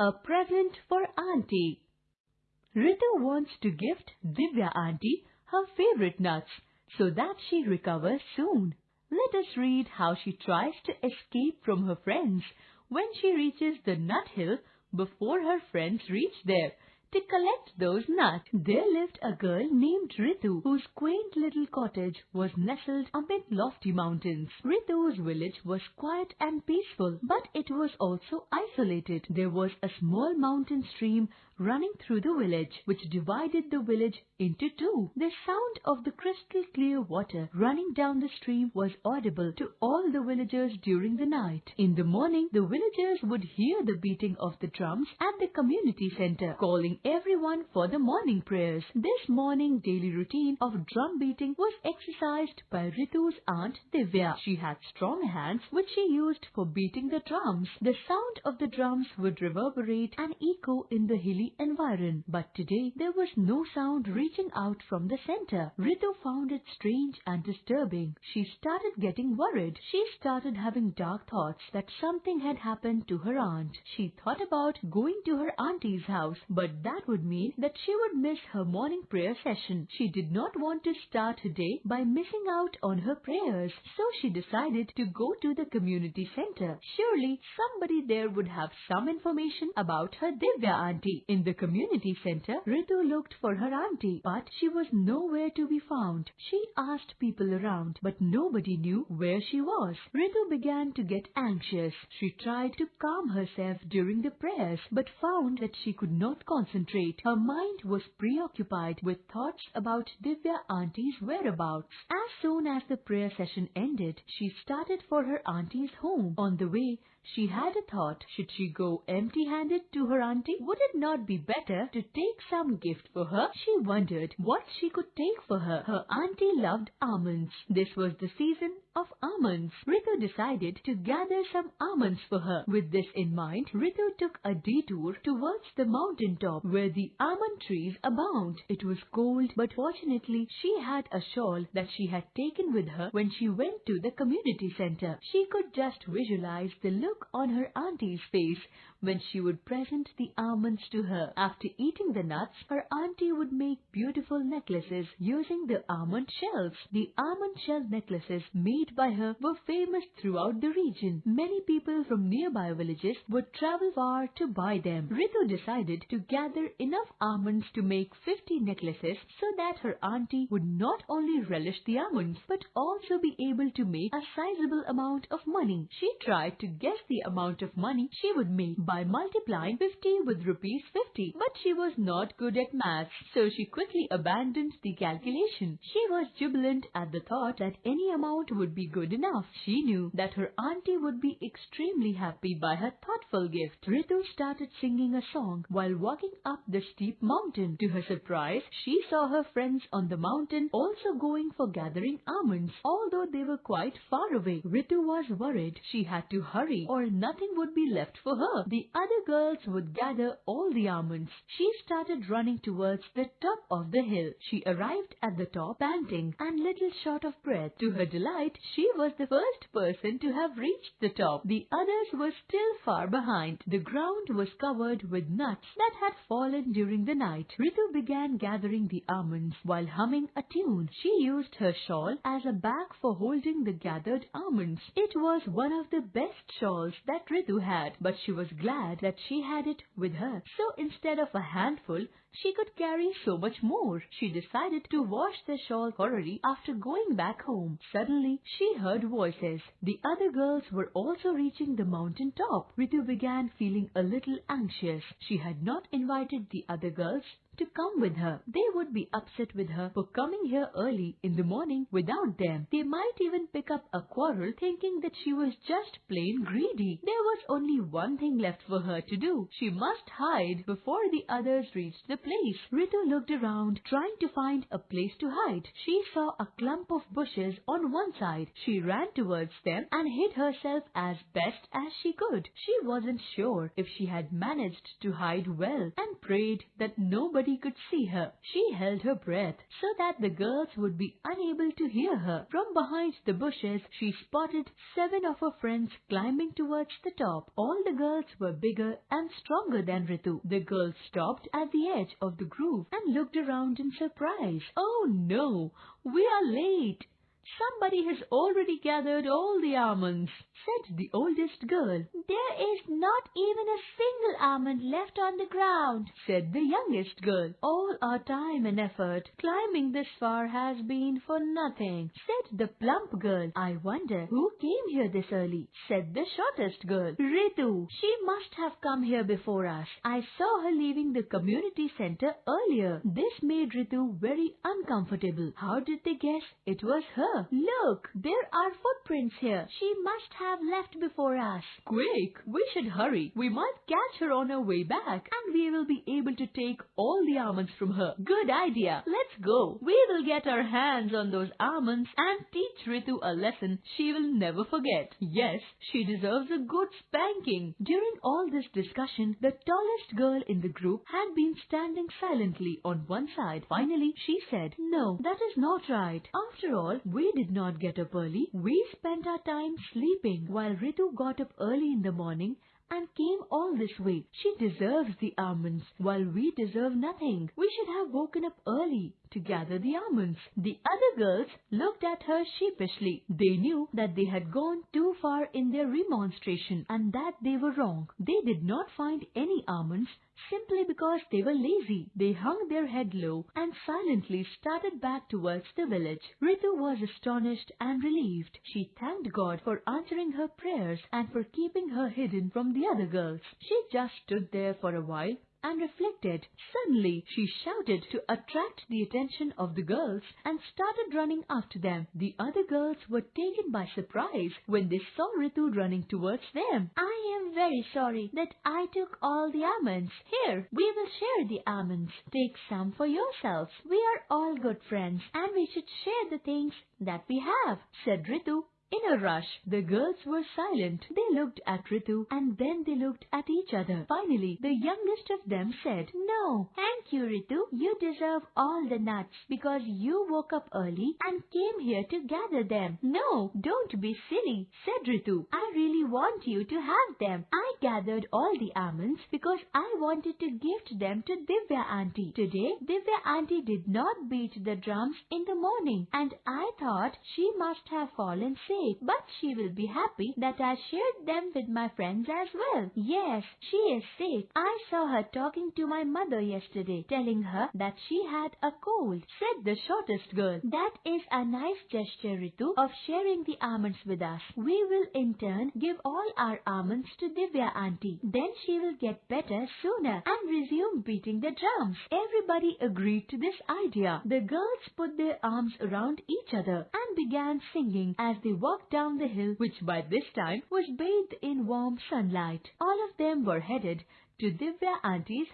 A present for Auntie. Ritu wants to gift Divya Auntie her favorite nuts so that she recovers soon. Let us read how she tries to escape from her friends when she reaches the nut hill before her friends reach there to collect those nuts. There lived a girl named Ritu, whose quaint little cottage was nestled amid lofty mountains. Ritu's village was quiet and peaceful, but it was also isolated. There was a small mountain stream running through the village, which divided the village into two. The sound of the crystal clear water running down the stream was audible to all the villagers during the night. In the morning, the villagers would hear the beating of the drums at the community center, calling everyone for the morning prayers. This morning daily routine of drum beating was exercised by Ritu's aunt Divya. She had strong hands which she used for beating the drums. The sound of the drums would reverberate and echo in the hilly environ. But today there was no sound reaching out from the center. Ritu found it strange and disturbing. She started getting worried. She started having dark thoughts that something had happened to her aunt. She thought about going to her auntie's house, but that would mean that she would miss her morning prayer session. She did not want to start her day by missing out on her prayers, so she decided to go to the community center. Surely somebody there would have some information about her Divya auntie. In the community center, Ritu looked for her auntie, but she was nowhere to be found. She asked people around, but nobody knew where she was. Ritu began to get anxious. She tried to calm herself during the prayers, but found that she could not concentrate. Her mind was preoccupied with thoughts about Divya auntie's whereabouts. As soon as the prayer session ended, she started for her auntie's home. On the way, she had a thought. Should she go empty-handed to her auntie? Would it not be better to take some gift for her? She wondered what she could take for her. Her auntie loved almonds. This was the season of almonds. Ritu decided to gather some almonds for her. With this in mind, Ritu took a detour towards the mountain top where the almond trees abound. It was cold, but fortunately she had a shawl that she had taken with her when she went to the community center. She could just visualize the look on her auntie's face when she would present the almonds to her. After eating the nuts, her auntie would make beautiful necklaces using the almond shells. The almond shell necklaces made by her were famous throughout the region. Many people from nearby villages would travel far to buy them. Ritu decided to gather enough almonds to make 50 necklaces so that her auntie would not only relish the almonds but also be able to make a sizable amount of money. She tried to guess the amount of money she would make by multiplying 50 with rupees 50. But she was not good at maths, so she quickly abandoned the calculation. She was jubilant at the thought that any amount would be good enough. She knew that her auntie would be extremely happy by her thoughtful gift. Ritu started singing a song while walking up the steep mountain. To her surprise, she saw her friends on the mountain also going for gathering almonds, although they were quite far away. Ritu was worried. She had to hurry or nothing would be left for her. The other girls would gather all the almonds. She started running towards the top of the hill. She arrived at the top panting and little short of breath. To her delight, she was the first person to have reached the top. The others were still far behind. The ground was covered with nuts that had fallen during the night. Ritu began gathering the almonds while humming a tune. She used her shawl as a bag for holding the gathered almonds. It was one of the best shawls that Ritu had, but she was glad that she had it with her. So instead of a handful, she could carry so much more. She decided to wash the shawl thoroughly after going back home. Suddenly, she heard voices. The other girls were also reaching the mountain top. Ritu began feeling a little anxious. She had not invited the other girls to come with her. They would be upset with her for coming here early in the morning without them. They might even pick up a quarrel thinking that she was just plain greedy. There was only one thing left for her to do. She must hide before the others reached the place. Ritu looked around trying to find a place to hide. She saw a clump of bushes on one side. She ran towards them and hid herself as best as she could. She wasn't sure if she had managed to hide well and prayed that nobody nobody could see her. She held her breath so that the girls would be unable to hear her. From behind the bushes, she spotted seven of her friends climbing towards the top. All the girls were bigger and stronger than Ritu. The girl stopped at the edge of the grove and looked around in surprise. Oh no, we are late. Somebody has already gathered all the almonds, said the oldest girl. There is not even a single almond left on the ground, said the youngest girl. All our time and effort climbing this far has been for nothing, said the plump girl. I wonder who came here this early, said the shortest girl. Ritu. She must have come here before us. I saw her leaving the community center earlier. This made Ritu very uncomfortable. How did they guess it was her? Look, there are footprints here. She must have left before us. Quick, we should hurry. We might catch her on her way back and we will be able to take all the almonds from her. Good idea. Let's go. We will get our hands on those almonds and teach Ritu a lesson she will never forget. Yes, she deserves a good spanking. During all this discussion, the tallest girl in the group had been standing silently on one side. Finally, she said, No, that is not right. After all, we did not get up early. We spent our time sleeping while Ritu got up early in the morning and came all this way. She deserves the almonds, while we deserve nothing. We should have woken up early to gather the almonds. The other girls looked at her sheepishly. They knew that they had gone too far in their remonstration and that they were wrong. They did not find any almonds simply because they were lazy. They hung their head low and silently started back towards the village. Ritu was astonished and relieved. She thanked God for answering her prayers and for keeping her hidden from the other girls. She just stood there for a while and reflected. Suddenly, she shouted to attract the attention of the girls and started running after them. The other girls were taken by surprise when they saw Ritu running towards them. I am very sorry that I took all the almonds. Here, we will share the almonds. Take some for yourselves. We are all good friends and we should share the things that we have, said Ritu in a rush, the girls were silent. They looked at Ritu and then they looked at each other. Finally, the youngest of them said, No, thank you, Ritu. You deserve all the nuts because you woke up early and came here to gather them. No, don't be silly, said Ritu. I really want you to have them. I gathered all the almonds because I wanted to gift them to Divya auntie. Today, Divya auntie did not beat the drums in the morning and I thought she must have fallen sick but she will be happy that I shared them with my friends as well. Yes, she is sick. I saw her talking to my mother yesterday, telling her that she had a cold, said the shortest girl. That is a nice gesture, Ritu, of sharing the almonds with us. We will in turn give all our almonds to Divya auntie. Then she will get better sooner and resume beating the drums. Everybody agreed to this idea. The girls put their arms around each other and began singing as they walked walked down the hill, which by this time was bathed in warm sunlight. All of them were headed to Divya Auntie's